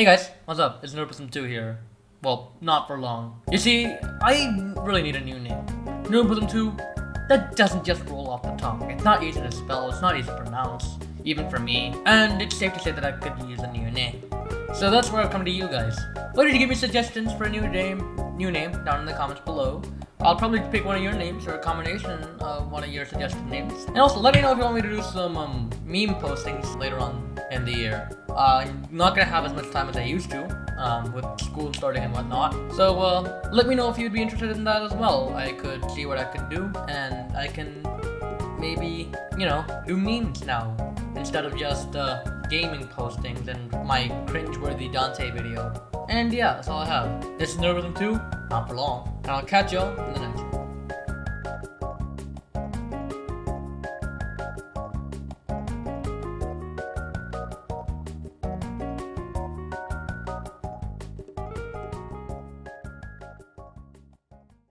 Hey guys, what's up? It's Nerpism2 here. Well, not for long. You see, I really need a new name. Nerpism2, that doesn't just roll off the tongue. It's not easy to spell, it's not easy to pronounce, even for me. And it's safe to say that I could use a new name. So that's where I've come to you guys. Why don't you give me suggestions for a new name, new name down in the comments below. I'll probably pick one of your names or a combination of one of your suggested names. And also, let me know if you want me to do some um, meme postings later on in the year. Uh, I'm not gonna have as much time as I used to, um, with school starting and whatnot. So, uh, let me know if you'd be interested in that as well. I could see what I could do, and I can maybe, you know, do memes now, instead of just, uh, gaming postings and my cringeworthy Dante video. And yeah, that's all I have. This is Nervism 2, not for long, and I'll catch y'all in the next one.